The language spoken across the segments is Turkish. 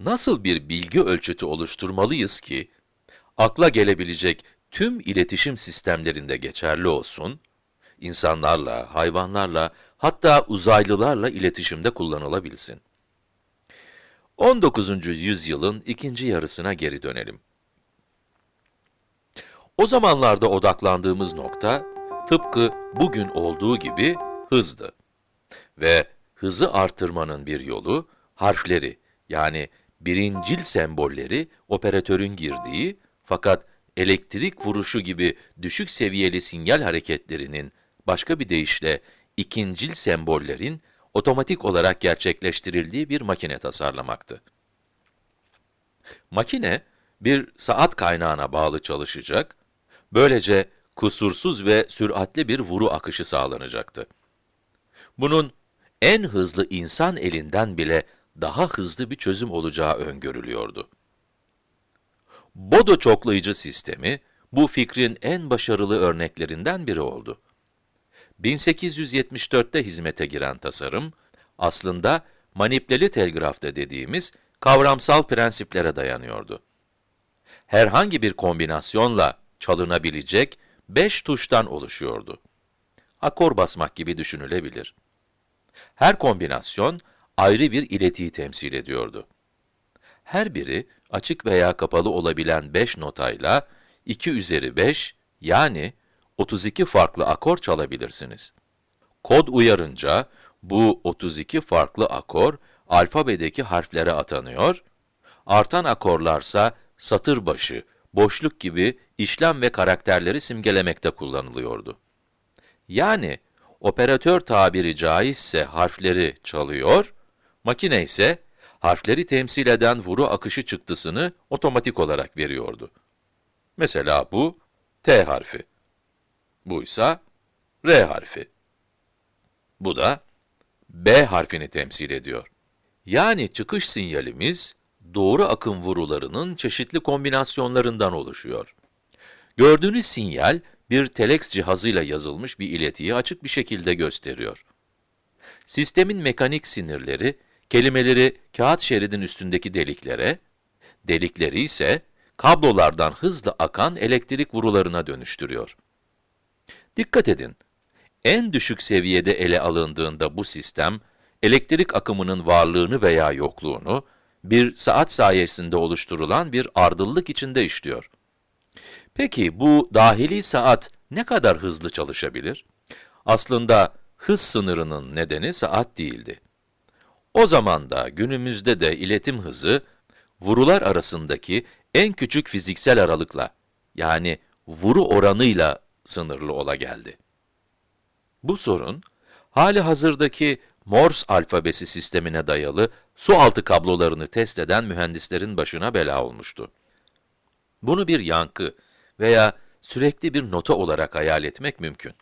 nasıl bir bilgi ölçütü oluşturmalıyız ki, akla gelebilecek tüm iletişim sistemlerinde geçerli olsun, insanlarla, hayvanlarla, hatta uzaylılarla iletişimde kullanılabilsin. 19. yüzyılın ikinci yarısına geri dönelim. O zamanlarda odaklandığımız nokta, tıpkı bugün olduğu gibi hızdı. Ve hızı artırmanın bir yolu, harfleri, yani birincil sembolleri operatörün girdiği, fakat elektrik vuruşu gibi düşük seviyeli sinyal hareketlerinin, başka bir deyişle ikincil sembollerin otomatik olarak gerçekleştirildiği bir makine tasarlamaktı. Makine, bir saat kaynağına bağlı çalışacak, böylece kusursuz ve süratli bir vuru akışı sağlanacaktı. Bunun en hızlı insan elinden bile daha hızlı bir çözüm olacağı öngörülüyordu. Bodo çoklayıcı sistemi, bu fikrin en başarılı örneklerinden biri oldu. 1874'te hizmete giren tasarım, aslında manipüleli telgrafta dediğimiz kavramsal prensiplere dayanıyordu. Herhangi bir kombinasyonla çalınabilecek 5 tuştan oluşuyordu. Akor basmak gibi düşünülebilir. Her kombinasyon ayrı bir iletiyi temsil ediyordu. Her biri açık veya kapalı olabilen 5 notayla 2 üzeri 5 yani 32 farklı akor çalabilirsiniz. Kod uyarınca bu 32 farklı akor alfabedeki harflere atanıyor, artan akorlarsa satır başı, boşluk gibi işlem ve karakterleri simgelemekte kullanılıyordu. Yani operatör tabiri caizse harfleri çalıyor, makine ise harfleri temsil eden vuru akışı çıktısını otomatik olarak veriyordu. Mesela bu T harfi. Bu ise R harfi. Bu da B harfini temsil ediyor. Yani çıkış sinyalimiz, doğru akım vurularının çeşitli kombinasyonlarından oluşuyor. Gördüğünüz sinyal, bir telex cihazıyla yazılmış bir iletiyi açık bir şekilde gösteriyor. Sistemin mekanik sinirleri, kelimeleri kağıt şeridin üstündeki deliklere, delikleri ise kablolardan hızlı akan elektrik vurularına dönüştürüyor. Dikkat edin, en düşük seviyede ele alındığında bu sistem, elektrik akımının varlığını veya yokluğunu, bir saat sayesinde oluşturulan bir ardıllık içinde işliyor. Peki bu dahili saat ne kadar hızlı çalışabilir? Aslında hız sınırının nedeni saat değildi. O zaman da günümüzde de iletim hızı, vurular arasındaki en küçük fiziksel aralıkla, yani vuru oranıyla sınırlı ola geldi. Bu sorun, hali hazırdaki Morse alfabesi sistemine dayalı su altı kablolarını test eden mühendislerin başına bela olmuştu. Bunu bir yankı veya sürekli bir nota olarak hayal etmek mümkün.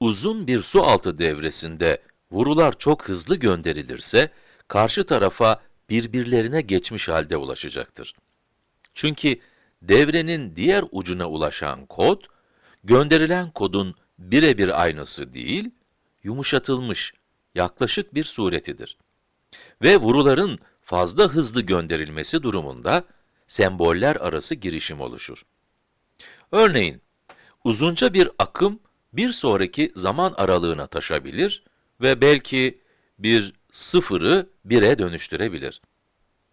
Uzun bir su altı devresinde vurular çok hızlı gönderilirse, karşı tarafa birbirlerine geçmiş halde ulaşacaktır. Çünkü devrenin diğer ucuna ulaşan kod, gönderilen kodun birebir aynısı değil, yumuşatılmış, yaklaşık bir suretidir. Ve vuruların fazla hızlı gönderilmesi durumunda, semboller arası girişim oluşur. Örneğin, uzunca bir akım bir sonraki zaman aralığına taşabilir ve belki bir sıfırı bire dönüştürebilir.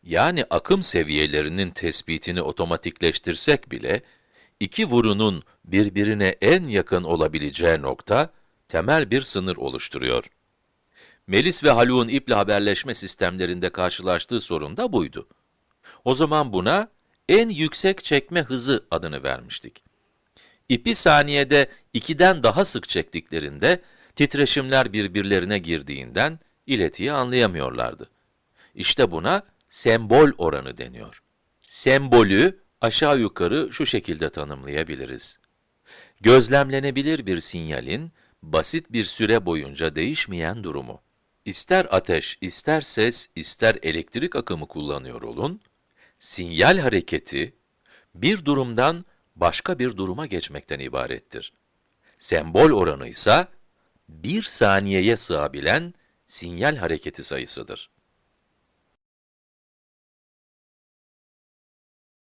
Yani akım seviyelerinin tespitini otomatikleştirsek bile, iki vurunun birbirine en yakın olabileceği nokta, temel bir sınır oluşturuyor. Melis ve Haluk'un iple haberleşme sistemlerinde karşılaştığı sorun da buydu. O zaman buna en yüksek çekme hızı adını vermiştik. İpi saniyede 2'den daha sık çektiklerinde, titreşimler birbirlerine girdiğinden iletiyi anlayamıyorlardı. İşte buna sembol oranı deniyor. Sembolü aşağı yukarı şu şekilde tanımlayabiliriz. Gözlemlenebilir bir sinyalin, basit bir süre boyunca değişmeyen durumu. İster ateş, ister ses, ister elektrik akımı kullanıyor olun, sinyal hareketi, bir durumdan başka bir duruma geçmekten ibarettir. Sembol oranı ise, bir saniyeye sığabilen sinyal hareketi sayısıdır.